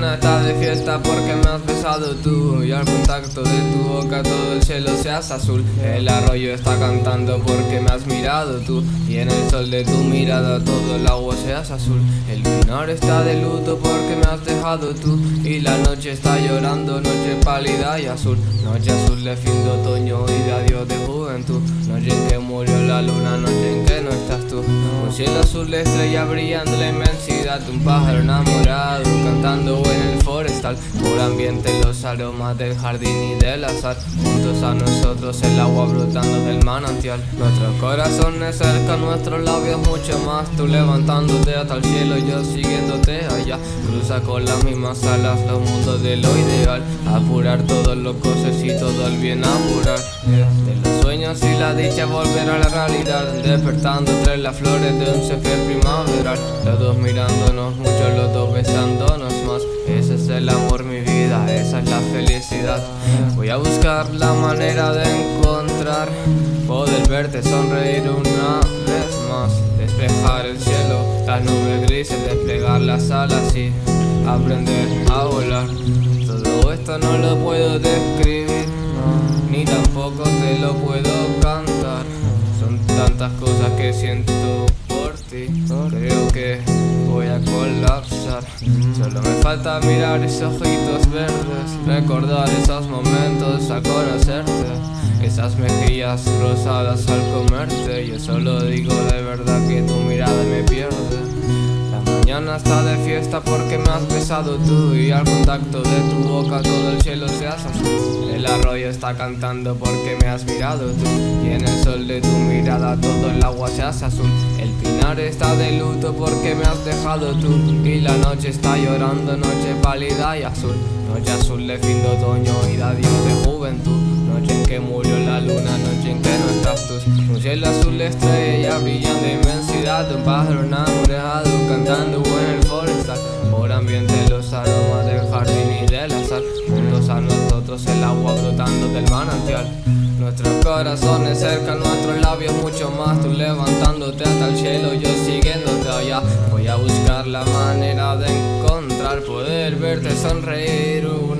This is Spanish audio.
mañana está de fiesta porque me has besado tú. Y al contacto de tu boca todo el cielo se hace azul. El arroyo está cantando porque me has mirado tú. Y en el sol de tu mirada todo el agua se hace azul. El pinar está de luto porque me has dejado tú. Y la noche está llorando, noche pálida y azul. Noche azul de fin de otoño y de adiós de juventud. Noche en que murió la luna, noche en que no estás tú. Un cielo azul de estrella brillando la inmensidad Un pájaro enamorado cantando en el forestal. Por ambiente los aromas del jardín y del azar. Juntos a nosotros el agua brotando del manantial. Nuestros corazones cerca, nuestros labios mucho más. Tú levantándote hasta el cielo, yo siguiéndote allá. Cruza con las mismas alas los mundos de lo ideal. Apurar todos los cosas y todo el bien apurar. De los sueños y la dicha volver a la realidad. Despertando entre las flores de un césped primaveral. Los dos mirándonos mucho, los dos besándonos más. Ese es el amor mi vida, esa es la felicidad. Voy a buscar la manera de encontrar Poder verte sonreír una vez más Despejar el cielo, las nubes grises Desplegar las alas y aprender a volar. Todo esto no lo puedo describir Ni tampoco te lo puedo cantar. Son tantas cosas que siento por ti Creo que a colapsar Solo me falta mirar esos ojitos verdes Recordar esos momentos al conocerte. Esas mejillas rosadas al comerte Yo solo digo de verdad que tu mirada me mañana está de fiesta porque me has besado tú Y al contacto de tu boca todo el cielo se hace azul El arroyo está cantando porque me has mirado tú Y en el sol de tu mirada todo el agua se hace azul. El pinar está de luto porque me has dejado tú Y la noche está llorando, noche pálida y azul. Noche azul de fin de otoño y de adiós de juventud Noche en que murió la luna, Un cielo azul estrella brillando inmensidad Un pájaro enamorado cantando en el forestal. Por ambiente los aromas del jardín y del azar Juntos a nosotros el agua brotando del manantial. Nuestros corazones cerca, nuestros labios mucho más. Tú levantándote hasta el cielo, yo siguiéndote allá. Voy a buscar la manera de encontrar Poder verte sonreír una